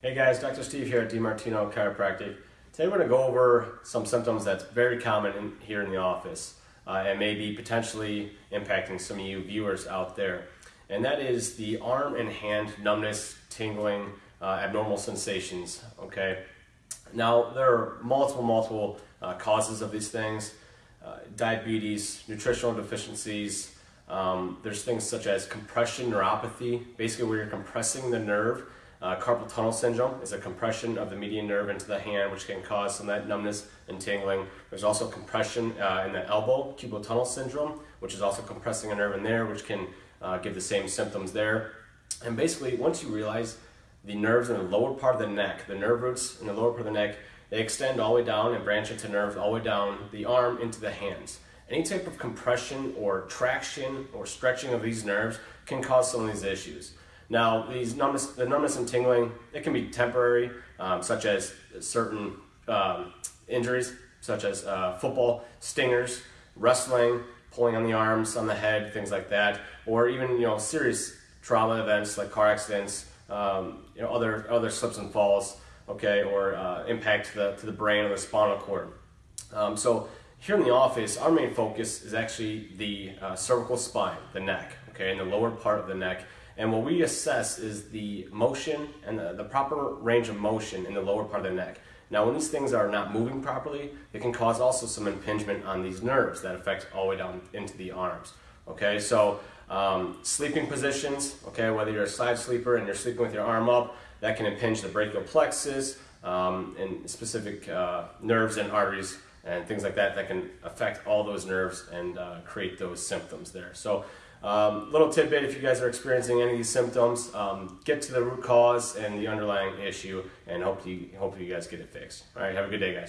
Hey guys, Dr. Steve here at DiMartino Chiropractic. Today we're going to go over some symptoms that's very common in, here in the office uh, and maybe potentially impacting some of you viewers out there. And that is the arm and hand numbness, tingling, uh, abnormal sensations, okay? Now, there are multiple, multiple uh, causes of these things. Uh, diabetes, nutritional deficiencies, um, there's things such as compression neuropathy, basically where you're compressing the nerve uh, carpal tunnel syndrome is a compression of the median nerve into the hand, which can cause some of that numbness and tingling. There's also compression uh, in the elbow, cubital tunnel syndrome, which is also compressing a nerve in there, which can uh, give the same symptoms there. And basically, once you realize the nerves in the lower part of the neck, the nerve roots in the lower part of the neck, they extend all the way down and branch into nerves all the way down the arm into the hands. Any type of compression or traction or stretching of these nerves can cause some of these issues. Now, these numbness, the numbness and tingling, it can be temporary, um, such as certain um, injuries, such as uh, football, stingers, wrestling, pulling on the arms, on the head, things like that, or even you know serious trauma events like car accidents, um, you know other other slips and falls, okay, or uh, impact to the to the brain or the spinal cord. Um, so here in the office, our main focus is actually the uh, cervical spine, the neck, okay, and the lower part of the neck and what we assess is the motion and the, the, proper range of motion in the lower part of the neck. Now, when these things are not moving properly, it can cause also some impingement on these nerves that affect all the way down into the arms. Okay, so um, sleeping positions, okay, whether you're a side sleeper and you're sleeping with your arm up, that can impinge the brachial plexus um, and specific uh, nerves and arteries and things like that that can affect all those nerves and uh, create those symptoms there. So um, little tidbit, if you guys are experiencing any of these symptoms, um, get to the root cause and the underlying issue and hopefully, hopefully you guys get it fixed. All right, have a good day, guys.